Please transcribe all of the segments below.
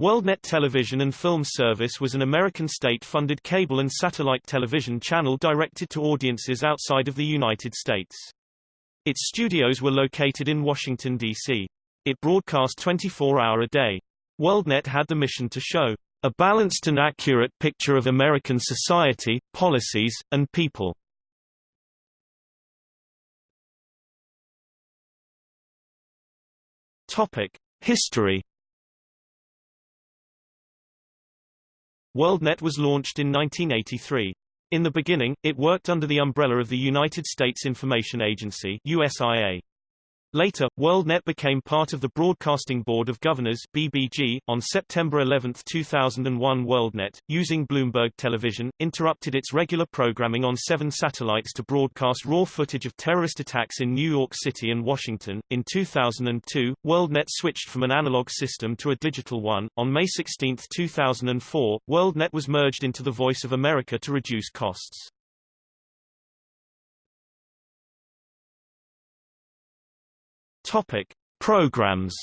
WorldNet Television and Film Service was an American state-funded cable and satellite television channel directed to audiences outside of the United States. Its studios were located in Washington, D.C. It broadcast 24-hour a day. WorldNet had the mission to show a balanced and accurate picture of American society, policies, and people. History. WorldNet was launched in 1983. In the beginning, it worked under the umbrella of the United States Information Agency USIA. Later, WorldNet became part of the Broadcasting Board of Governors BBG. On September 11, 2001 WorldNet, using Bloomberg Television, interrupted its regular programming on seven satellites to broadcast raw footage of terrorist attacks in New York City and Washington. In 2002, WorldNet switched from an analog system to a digital one. On May 16, 2004, WorldNet was merged into the Voice of America to reduce costs. Topic: Programs.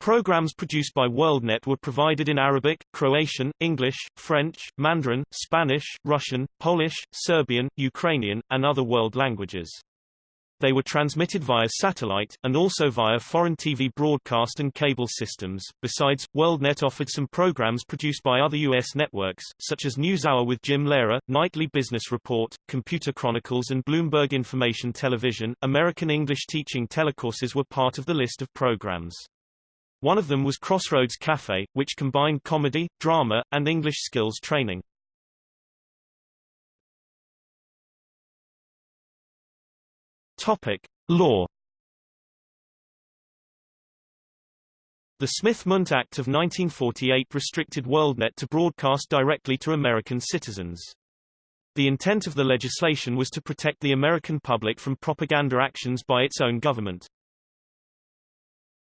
Programs produced by WorldNet were provided in Arabic, Croatian, English, French, Mandarin, Spanish, Russian, Polish, Serbian, Ukrainian, and other world languages. They were transmitted via satellite, and also via foreign TV broadcast and cable systems. Besides, WorldNet offered some programs produced by other U.S. networks, such as NewsHour with Jim Lehrer, Nightly Business Report, Computer Chronicles and Bloomberg Information Television. American English teaching telecourses were part of the list of programs. One of them was Crossroads Cafe, which combined comedy, drama, and English skills training. Topic: Law. The Smith-Mundt Act of 1948 restricted WorldNet to broadcast directly to American citizens. The intent of the legislation was to protect the American public from propaganda actions by its own government.